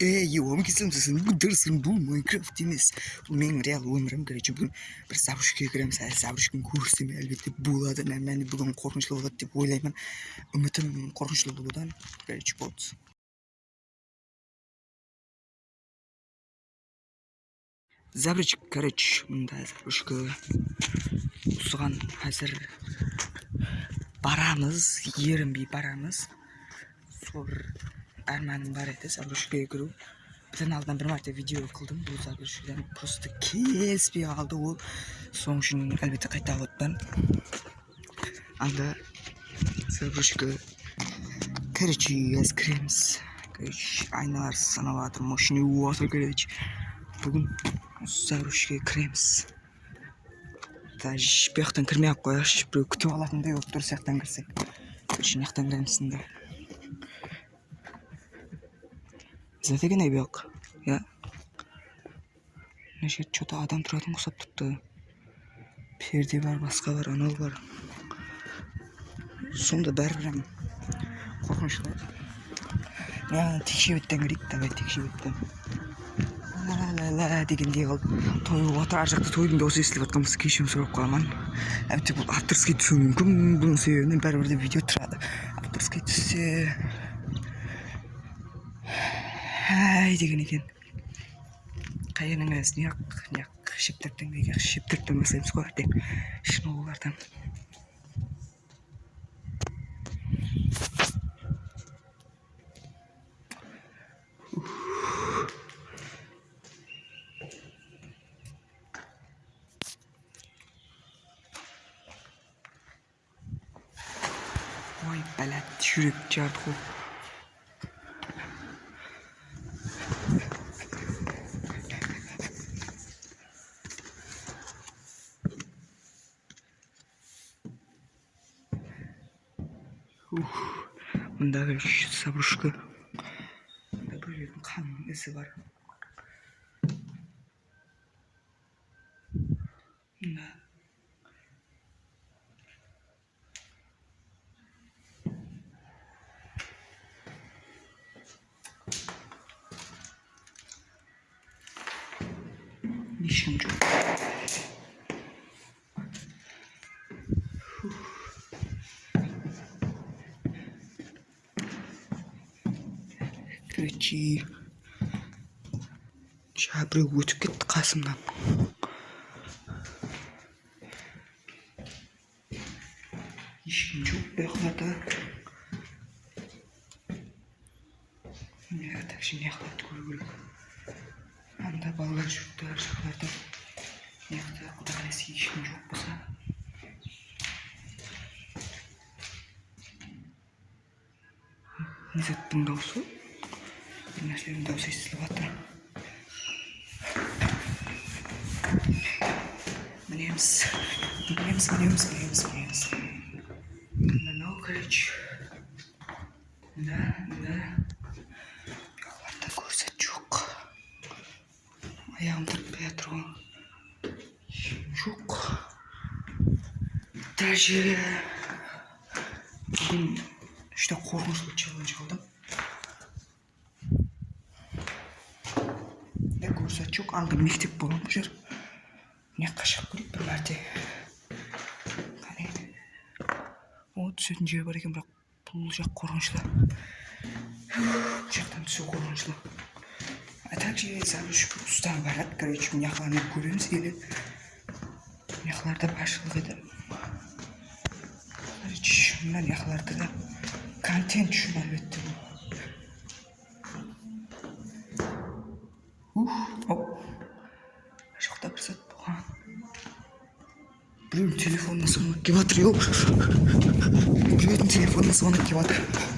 ей келсем дұрысын бұл майнкрафт емес бұл менің реал өмірім короче бүгін бір заброшкаға кіреміз әлі заброшканы көрсем әлбетте болады нормально бүгін қорқынышты болады деп ойлаймын. Үмітім қорқынышты болудан короче болды. Заброшка короче мында заброшка осыған қазір барамыз ерінбей барамыз. Сол арманым бар еді заброшкаға кіру бұдан алдынан бір мәрте видео қылдым бұл заброшкадан просто келіспей қалды ол соның үшін әлбетте қайта отпын анда заброшка короче қазір кіреміз короче айналасы санап жатыр болып жатыр короче бүгін осы заброшкаға кіреміз даже жақтан кірмей ақ қояйықшы біреу күтіп алатындай болып тұр сол жақтан кірсек короче мына жақтан кіреміз енді зафига бүйок иә мына жерде че то адам тұратын ұқсап тұрды перде бар басқа бар анау бар. Сонда бәрібір қорқынышты мына текшебеттен кірейік давай текшебеттен ла ла дегендей қылып той болып жатыр ар жақта тойдың дауысы естіліп жатқан болса кешірім сұрап қоямын әбден бұл авторский түсуі мүмкін бұның себебінен бәрібір де видео тұрады. Авторский түссе әй деген екен. Қай жердің аясын неғып неғып шептірттен неге шептірттен бастаймыз ғой ертең шынығулардан ой бәләт жүрек жарды ғой мындағы заброшка біреудің қанның ізі бар. Мына ешкім жоқ. Короче жаңа біреу өтіп кетті қасымнан ешкім жоқ бұяқларда также мына жақтарды көру керек анда балалар жүріпті ар жақтарда мына жақта құдай қаласа ешкім жоқ болса низаттың дауысы дауысы естіліп жатыр мінеміз мінеміз мінеміз мінеміз мінеміз мынау короче мына мына жоқ аяғым тартпай жатыр ғой жоқ даже бүгін үште қорқынышты челлендж көрсет жоқ анда мектеп болған бұл жер мына жаққа шығып көрейік бір мәрте қане о түсетін жер бар екен бірақ бұл жақ қорқынышты бұл жақтан түсу қорқынышты а также заброшка ұстан барады короче мына жақларны көреміз келеді мына жақларда баршылық еді короче мына жақларда да контент үшін әлбетте біреудің телефонына звонок келіп жатыр біреудің телефонына звонок келіп жатыр